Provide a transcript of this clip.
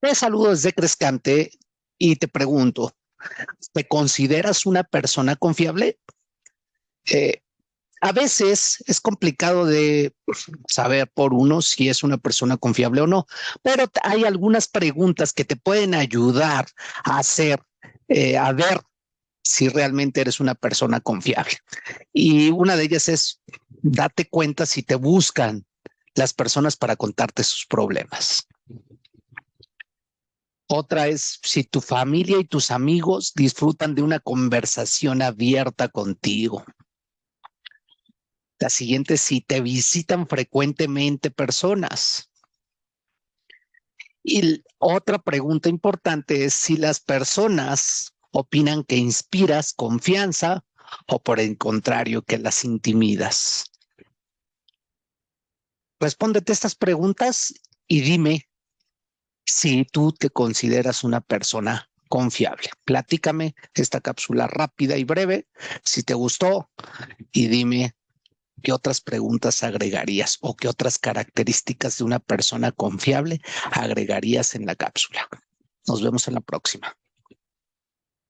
Te saludo desde Crescante y te pregunto, ¿te consideras una persona confiable? Eh, a veces es complicado de saber por uno si es una persona confiable o no, pero hay algunas preguntas que te pueden ayudar a hacer, eh, a ver si realmente eres una persona confiable. Y una de ellas es, date cuenta si te buscan las personas para contarte sus problemas. Otra es si tu familia y tus amigos disfrutan de una conversación abierta contigo. La siguiente es si te visitan frecuentemente personas. Y otra pregunta importante es si las personas opinan que inspiras confianza o por el contrario que las intimidas. Respóndete estas preguntas y dime si tú te consideras una persona confiable. Platícame esta cápsula rápida y breve, si te gustó, y dime qué otras preguntas agregarías o qué otras características de una persona confiable agregarías en la cápsula. Nos vemos en la próxima.